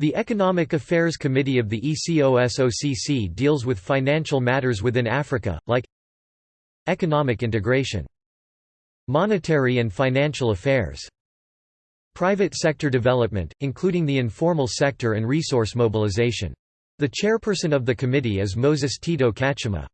The Economic Affairs Committee of the ECOSOCC deals with financial matters within Africa, like Economic integration Monetary and financial affairs Private sector development, including the informal sector and resource mobilization. The chairperson of the committee is Moses Tito Kachima.